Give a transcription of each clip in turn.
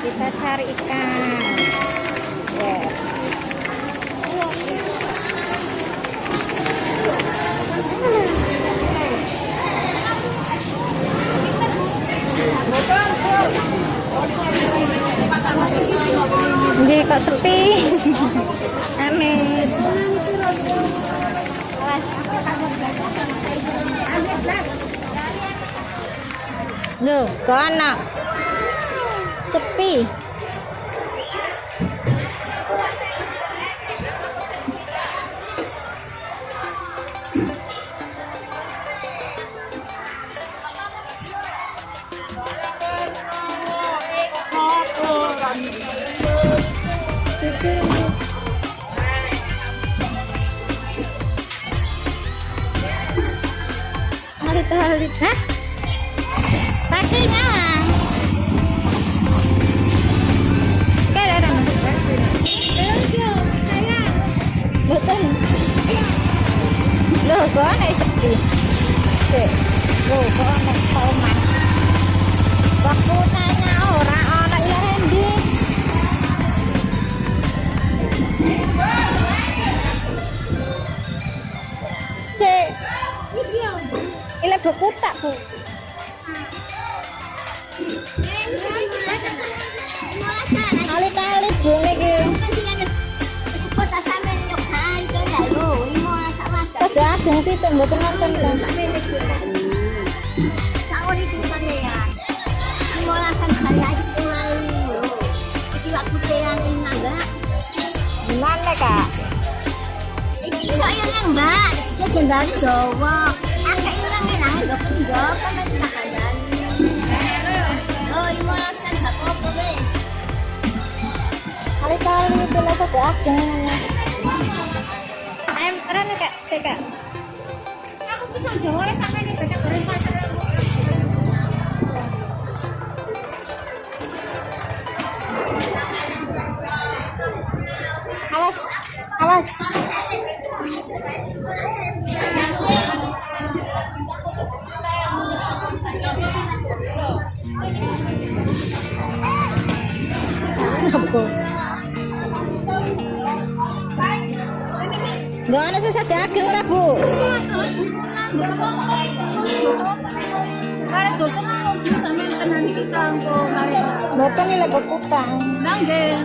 kita cari ikan Ini kok sepi. Amit. Loh, kok anak? Sepi. Hah? Pakinya. Kok anak tomat? Waktu tanya orang, orang ilah hendi. Cek. Ilah buku tak, Bu? Alit-alit, Bu, niki. Pada ageng titik mboten nonton kan. Gimana, Kak? Jajan baru Jawa. Akeh ilang nang ndok ndok kan tak kandani. Oh, lima sen gak apa-apa wis. Alit-alit itu lah ageng. Ayam rene, Kak. Sik, Kak. Aku bisa Jawa lek sampe ning beda goreng pasar. Awas. Awas. Gak ada sisa daging tak bu? Kare dosen aku sampe tenan iki sangko kare. Bukan ini lebih kutang. Nang nggih,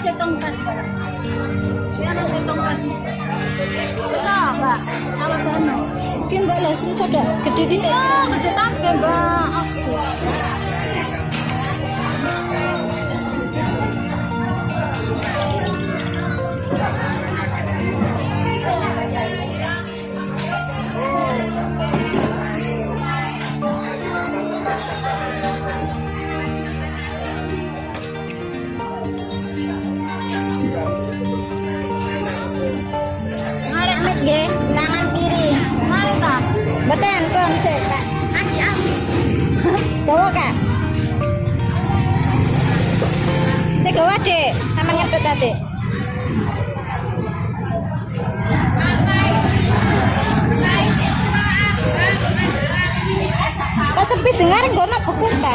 setong kas barang. Setong ah, Mbak. Langsung coba gede di Oh, gede kabeh, Mbak. Bawa, Kak. Sik gawa, Dek. Sama nyedot tadi. Pas sepi dengar ngono buku ta.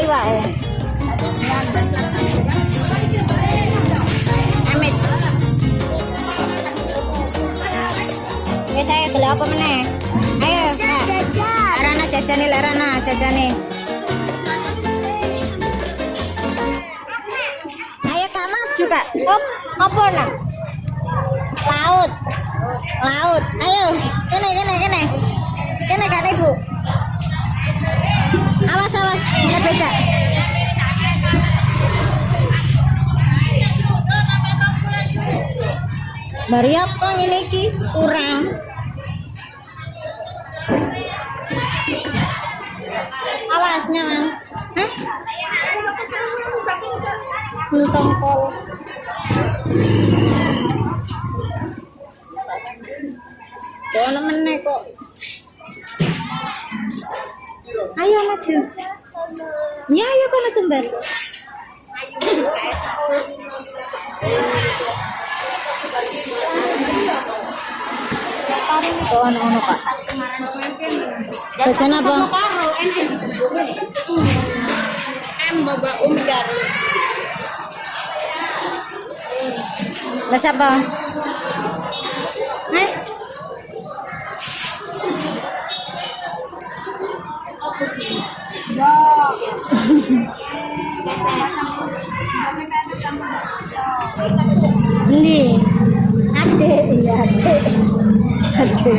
Amit. Wis saya gelek apa meneh? Ayo. Arana jajane lek Rana jajane. Ayo Kak maju Kak. Op, apa nak? Laut. Laut. Ayo, kene kene kene. Kene Kak Ibu. Becak. Bari apa ngene? Kurang. Awasnya, Mang. Hah? Untung kol. Kono meneh kok. Ya, ayo kono tumbas. Kono ono Kak. Jajan apa? M Baba Umdar. Las apa? Ini. Ade, iya ade. Ade.